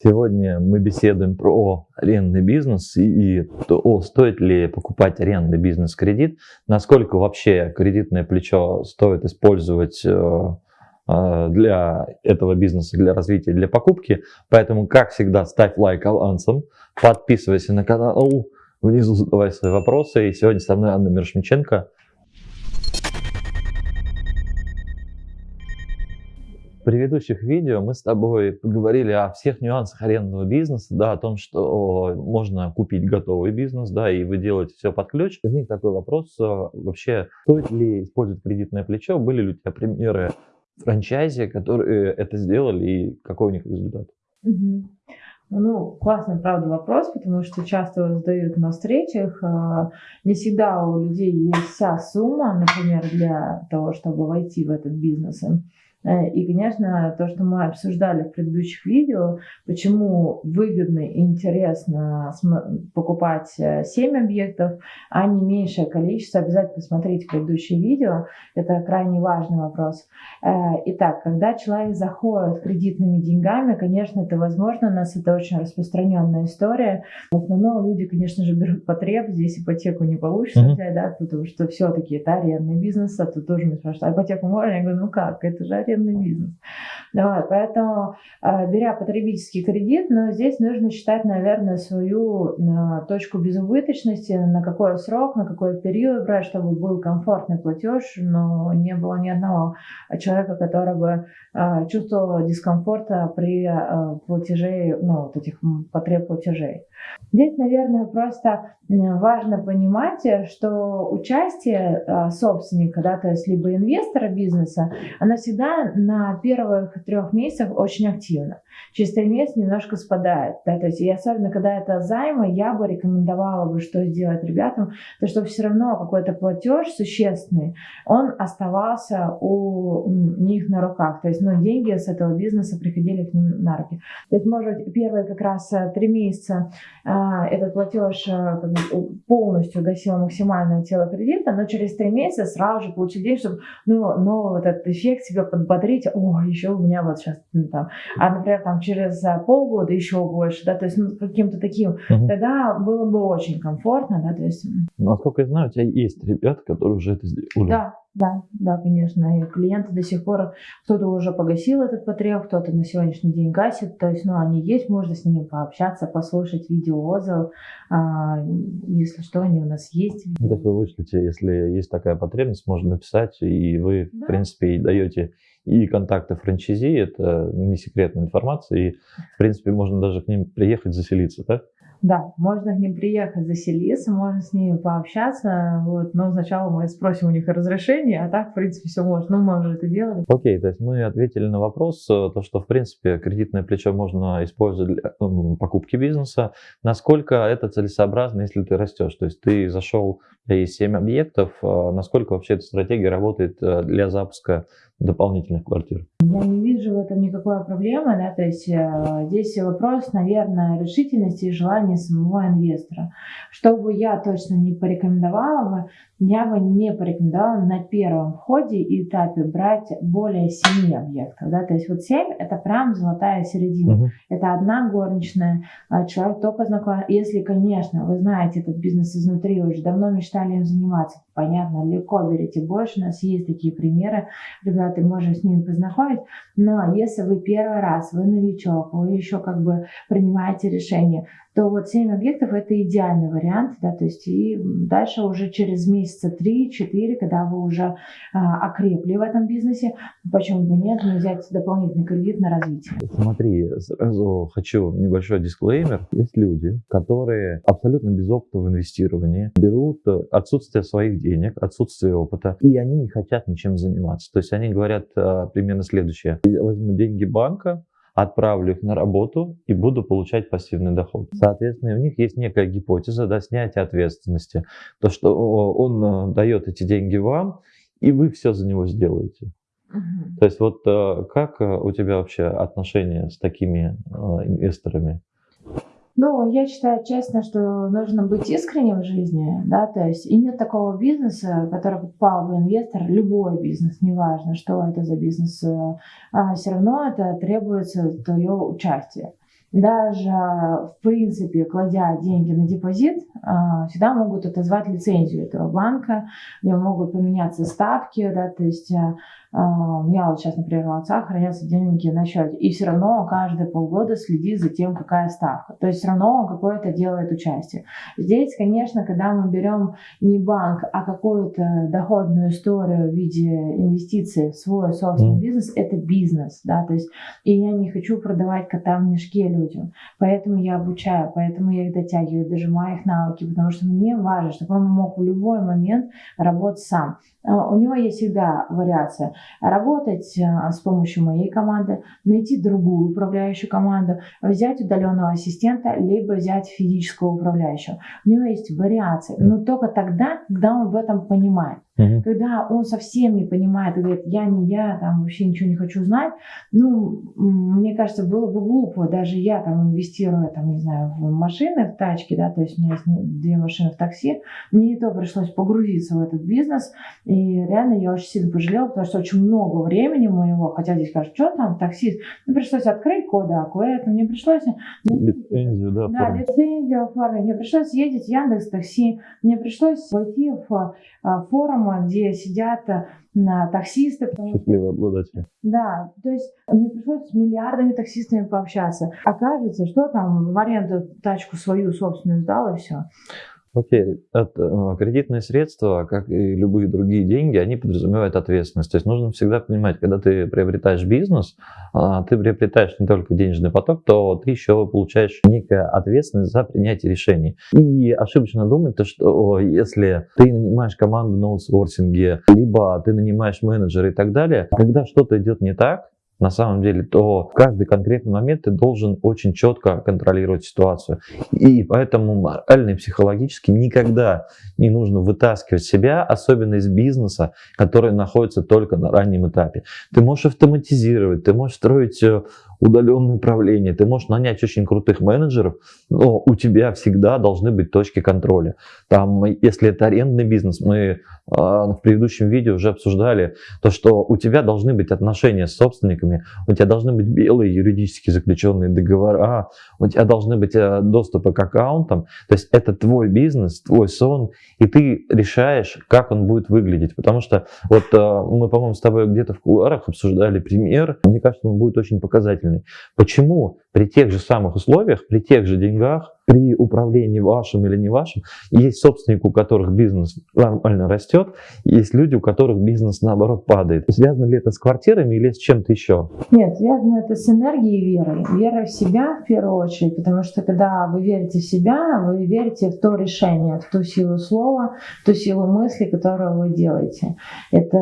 Сегодня мы беседуем про арендный бизнес и, то, стоит ли покупать арендный бизнес-кредит, насколько вообще кредитное плечо стоит использовать э, э, для этого бизнеса, для развития, для покупки. Поэтому, как всегда, ставь лайк авансом, подписывайся на канал, внизу задавай свои вопросы. И сегодня со мной Анна Мирошниченко, предыдущих видео мы с тобой поговорили о всех нюансах арендного бизнеса, да, о том, что можно купить готовый бизнес, да, и вы делаете все под ключ. Возник такой вопрос, э, вообще, стоит ли использовать кредитное плечо? Были ли у тебя примеры франчайзи, которые это сделали, и какой у них результат? Ну, классный, правда, вопрос, потому что часто его задают на встречах. Э, не всегда у людей есть вся сумма, например, для того, чтобы войти в этот бизнес. Э, и, конечно, то, что мы обсуждали в предыдущих видео, почему выгодно и интересно покупать 7 э, объектов, а не меньшее количество, обязательно посмотрите предыдущие видео, это крайне важный вопрос. Э, итак, когда человек заходит кредитными деньгами, конечно, это возможно, у нас это очень распространенная история. В основном люди, конечно же, берут потреб, здесь ипотеку не получится mm-hmm. взять, да, потому что все-таки это арендный бизнес, а тут тоже меня спрашивают, а ипотеку можно? Я говорю, ну как, это же арендный бизнес. Давай, поэтому, э, беря потребительский кредит, но здесь нужно считать, наверное, свою э, точку безубыточности, на какой срок, на какой период брать, чтобы был комфортный платеж, но не было ни одного человека, который бы э, чувствовал дискомфорта при платеже, ну, вот этих потреб платежей. Здесь, наверное, просто важно понимать, что участие собственника, да, то есть либо инвестора бизнеса, она всегда на первых трех месяцах очень активно. Через три месяца немножко спадает. Да, то есть, и особенно, когда это займы, я бы рекомендовала бы, что сделать ребятам, то что все равно какой-то платеж существенный, он оставался у них на руках. То есть, ну, деньги с этого бизнеса приходили к ним на руки. То есть, может, первые как раз э, три месяца этот платеж а, полностью гасил максимальное тело кредита, но через три месяца сразу же получить деньги, чтобы ну, ну, вот этот эффект себя подбодрить. О, еще у меня вот сейчас ну, там. А, например, там через а, полгода еще больше, да, то есть ну, каким-то таким, угу. тогда было бы очень комфортно, да, то есть. Насколько я знаю, у тебя есть ребята, которые уже это сделали. Да, да, да, конечно. И клиенты до сих пор, кто-то уже погасил этот потреб, кто-то на сегодняшний день гасит. То есть, ну, они есть, можно с ними пообщаться, послушать видеоотзыв. А, если что, они у нас есть. Ну, есть вы вышлите, если есть такая потребность, можно написать, и вы, да. в принципе, даете и контакты франчайзи, это не секретная информация, и, в принципе, можно даже к ним приехать, заселиться, так? Да, можно к ним приехать, заселиться, можно с ними пообщаться, вот, но сначала мы спросим у них разрешение, а так, в принципе, все можно, ну, мы уже это делали. Окей, okay, то есть мы ответили на вопрос, э, то, что, в принципе, кредитное плечо можно использовать для ну, покупки бизнеса, насколько это целесообразно, если ты растешь, то есть ты зашел, есть 7 объектов, э, насколько вообще эта стратегия работает э, для запуска дополнительных квартир? Я не вижу в этом никакой проблемы, да, то есть э, здесь вопрос, наверное, решительности и желания самого инвестора. Что бы я точно не порекомендовала бы, я бы не порекомендовала на первом входе и этапе брать более 7 объектов, да, то есть вот 7 это прям золотая середина, угу. это одна горничная, а человек только знаком, если, конечно, вы знаете этот бизнес изнутри, уже давно мечтали им заниматься, понятно, легко берите больше, у нас есть такие примеры, ребята, можем с ними познакомить, но если вы первый раз, вы новичок, вы еще как бы принимаете решение, то вот 7 объектов это идеальный вариант, да, то есть и дальше уже через месяца 3-4, когда вы уже а, окрепли в этом бизнесе, почему бы нет, не взять дополнительный кредит на развитие. Смотри, сразу хочу небольшой дисклеймер. Есть люди, которые абсолютно без опыта в инвестировании берут отсутствие своих денег, отсутствие опыта, и они не хотят ничем заниматься. То есть они говорят а, примерно следующее. Я возьму деньги банка, отправлю их на работу и буду получать пассивный доход. Соответственно, у них есть некая гипотеза да, снятия ответственности. То, что он э, дает эти деньги вам, и вы все за него сделаете. Угу. То есть вот э, как э, у тебя вообще отношения с такими инвесторами? Ну, я считаю честно, что нужно быть искренним в жизни, да, то есть и нет такого бизнеса, который покупал бы инвестор, любой бизнес, неважно, что это за бизнес, а все равно это требуется твое участие. даже в принципе, кладя деньги на депозит, а, всегда могут отозвать лицензию этого банка, могут поменяться ставки, да, то есть а, у меня вот сейчас, например, у отца хранятся деньги на счете, и все равно каждые полгода следит за тем, какая ставка. То есть все равно он какое-то делает участие. Здесь, конечно, когда мы берем не банк, а какую-то доходную историю в виде инвестиций в свой собственный бизнес, это бизнес, да, то есть и я не хочу продавать кота в мешке людям, поэтому я обучаю, поэтому я их дотягиваю, дожимаю их навыки, потому что мне важно, чтобы он мог в любой момент работать сам. А, у него есть всегда вариация работать а, с помощью моей команды, найти другую управляющую команду, взять удаленного ассистента, либо взять физического управляющего. У него есть вариации, но только тогда, когда он в этом понимает. Угу. Когда он совсем не понимает и говорит, я не я, там вообще ничего не хочу знать, ну, мне кажется, было бы глупо, даже я там инвестируя, там, не знаю, в машины, в тачки, да, то есть у меня есть две машины в такси, мне и то пришлось погрузиться в этот бизнес, и реально я очень сильно пожалела, потому что очень много времени моего, хотя здесь скажут, что там, таксист, мне пришлось открыть кода это мне пришлось... Лицензию, да, Да, оформить. лицензию оформить, мне пришлось ездить в Яндекс Такси, мне пришлось войти в а, форум форума, где сидят э, на таксисты. Счастливые обладатели. Да, то есть мне пришлось с миллиардами таксистами пообщаться. Окажется, что там в аренду тачку свою собственную сдал и все. Окей, это, э, кредитные средства, как и любые другие деньги, они подразумевают ответственность. То есть нужно всегда понимать, когда ты приобретаешь бизнес, а, ты приобретаешь не только денежный поток, то ты еще получаешь некую ответственность за принятие решений. И ошибочно думать, то, что если ты нанимаешь команду на аутсорсинге, либо ты нанимаешь менеджера и так далее, когда что-то идет не так, на самом деле, то в каждый конкретный момент ты должен очень четко контролировать ситуацию. И поэтому морально и психологически никогда не нужно вытаскивать себя, особенно из бизнеса, который находится только на раннем этапе. Ты можешь автоматизировать, ты можешь строить э, удаленное управление, ты можешь нанять очень крутых менеджеров, но у тебя всегда должны быть точки контроля. Там, если это арендный бизнес, мы э, в предыдущем видео уже обсуждали то, что у тебя должны быть отношения с собственниками, у тебя должны быть белые юридически заключенные договора, у тебя должны быть э, доступы к аккаунтам, то есть это твой бизнес, твой сон, и ты решаешь, как он будет выглядеть, потому что вот э, мы, по-моему, с тобой где-то в кулуарах обсуждали пример, мне кажется, он будет очень показательный замечательный. Почему при тех же самых условиях, при тех же деньгах при управлении вашим или не вашим, есть собственники, у которых бизнес нормально растет, есть люди, у которых бизнес наоборот падает. Связано ли это с квартирами или с чем-то еще? Нет, связано это с энергией и верой. Вера в себя в первую очередь, потому что когда вы верите в себя, вы верите в то решение, в ту силу слова, в ту силу мысли, которую вы делаете. Это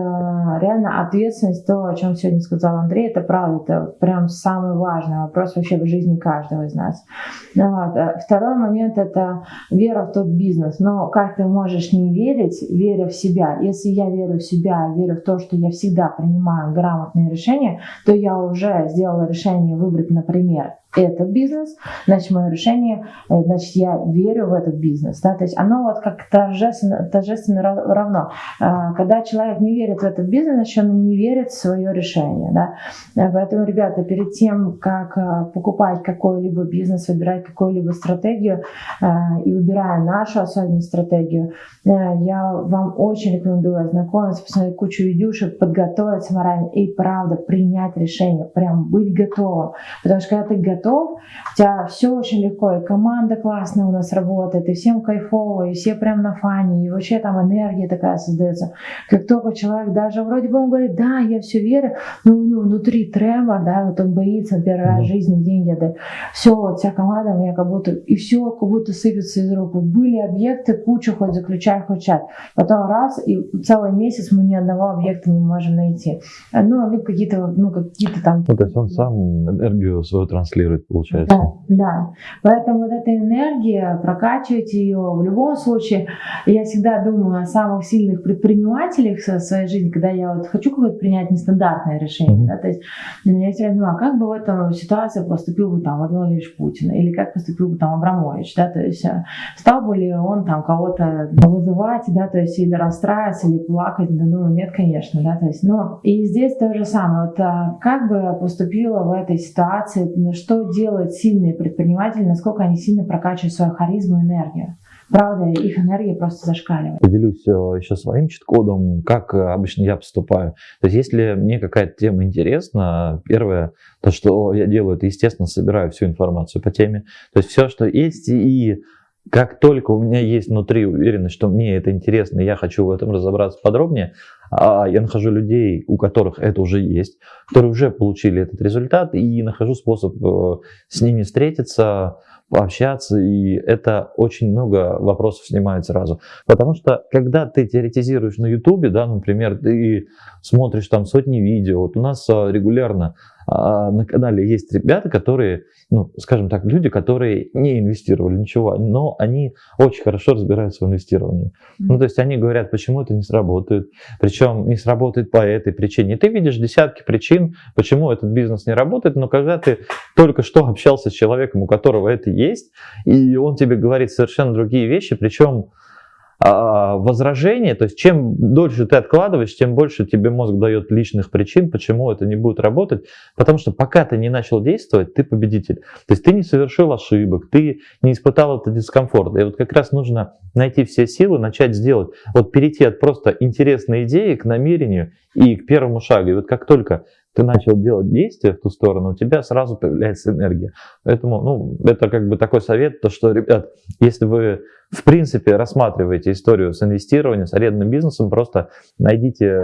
реально ответственность, то, о чем сегодня сказал Андрей, это правда, это прям самый важный вопрос вообще в жизни каждого из нас. Вот. Второй момент – это вера в тот бизнес. Но как ты можешь не верить, веря в себя? Если я верю в себя, верю в то, что я всегда принимаю грамотные решения, то я уже сделала решение выбрать, например, этот бизнес, значит, мое решение, э, значит, я верю в этот бизнес. Да? То есть оно вот как торжественно, торжественно равно. А, когда человек не верит в этот бизнес, значит, он не верит в свое решение. Да? Э, поэтому, ребята, перед тем, как э, покупать какой-либо бизнес, выбирать какую-либо стратегию и выбирая нашу особенную стратегию, я вам очень рекомендую ознакомиться, посмотреть кучу видюшек, подготовиться морально и, правда, принять решение, прям быть готовым. Потому что когда ты готов, у тебя все очень легко, и команда классная у нас работает, и всем кайфово, и все прям на фане, и вообще там энергия такая создается. Как только человек даже вроде бы он говорит, да, я все верю, но у него внутри тремор, да, вот он боится первый раз в жизни деньги отдать. Все, вот вся команда у меня как будто, и все как будто сыпется из рук. Были объекты, кучу хоть заключай, хоть чат. Потом раз, и целый месяц мы ни одного объекта не можем найти. Ну, либо какие-то, ну, какие-то там... Ну, то есть он сам энергию свою транслирует получается. Да, да. Поэтому вот эта энергия, прокачивайте ее. В любом случае, я всегда думаю о самых сильных предпринимателях в своей жизни, когда я вот хочу какое-то принять нестандартное решение. Mm-hmm. Да, то есть я всегда думаю, а как бы в этом ситуации поступил бы там Владимир Владимирович Путин, или как поступил бы там Абрамович, да, то есть э, стал бы ли он там кого-то вызывать, да, то есть или расстраиваться, или плакать, да, ну нет, конечно, да, то есть, но и здесь то же самое, вот а, как бы поступила в этой ситуации, что делают сильные предприниматели, насколько они сильно прокачивают свою харизму и энергию. Правда, их энергия просто зашкаливает. Поделюсь э, еще своим чит-кодом, как э, обычно я поступаю. То есть, если мне какая-то тема интересна, первое, то, что я делаю, это, естественно, собираю всю информацию по теме. То есть, все, что есть, и как только у меня есть внутри уверенность, что мне это интересно, я хочу в этом разобраться подробнее, а я нахожу людей, у которых это уже есть, которые уже получили этот результат, и нахожу способ э, с ними встретиться, пообщаться, и это очень много вопросов снимает сразу. Потому что, когда ты теоретизируешь на Ютубе, да, например, ты смотришь там сотни видео, вот у нас а, регулярно на канале есть ребята, которые, ну, скажем так, люди, которые не инвестировали ничего, но они очень хорошо разбираются в инвестировании. Mm-hmm. Ну, то есть они говорят, почему это не сработает, причем не сработает по этой причине. И ты видишь десятки причин, почему этот бизнес не работает, но когда ты только что общался с человеком, у которого это есть, и он тебе говорит совершенно другие вещи, причем а, возражение, то есть чем дольше ты откладываешь, тем больше тебе мозг дает личных причин, почему это не будет работать, потому что пока ты не начал действовать, ты победитель. То есть ты не совершил ошибок, ты не испытал этот дискомфорт. И вот как раз нужно найти все силы, начать сделать, вот перейти от просто интересной идеи к намерению и к первому шагу. И вот как только ты начал делать действия в ту сторону, у тебя сразу появляется энергия. Поэтому, ну, это как бы такой совет, то что, ребят, если вы в принципе рассматриваете историю с инвестированием, с арендным бизнесом, просто найдите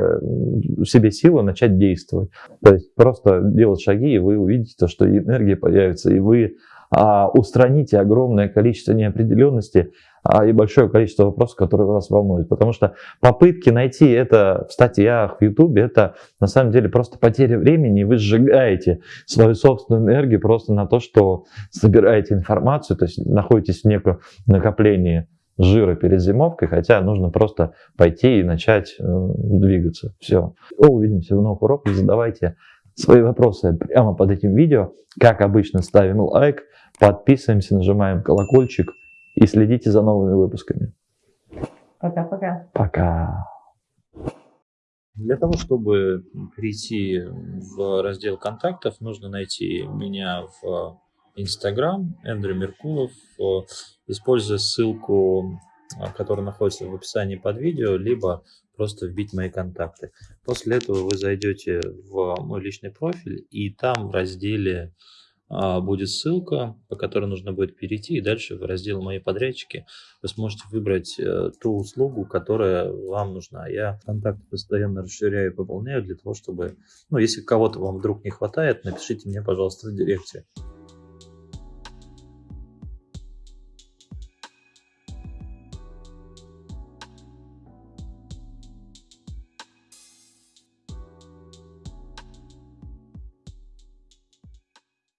себе силы начать действовать. То есть просто делать шаги, и вы увидите, то, что энергия появится, и вы а, устраните огромное количество неопределенности а, и большое количество вопросов, которые вас волнуют. Потому что попытки найти это в статьях, в Ютубе, это на самом деле просто потеря времени, и вы сжигаете свою собственную энергию просто на то, что собираете информацию, то есть находитесь в неком накоплении жира перед зимовкой, хотя нужно просто пойти и начать э, двигаться. Все. Увидимся в новых уроках. Задавайте свои вопросы прямо под этим видео. Как обычно, ставим лайк, подписываемся, нажимаем колокольчик и следите за новыми выпусками. Пока-пока. Пока. Для того, чтобы перейти в раздел контактов, нужно найти меня в Instagram, Эндрю Меркулов, используя ссылку, которая находится в описании под видео, либо просто вбить мои контакты. После этого вы зайдете в мой личный профиль, и там в разделе будет ссылка, по которой нужно будет перейти, и дальше в раздел «Мои подрядчики» вы сможете выбрать э, ту услугу, которая вам нужна. Я контакты постоянно расширяю и пополняю для того, чтобы, ну, если кого-то вам вдруг не хватает, напишите мне, пожалуйста, в директе.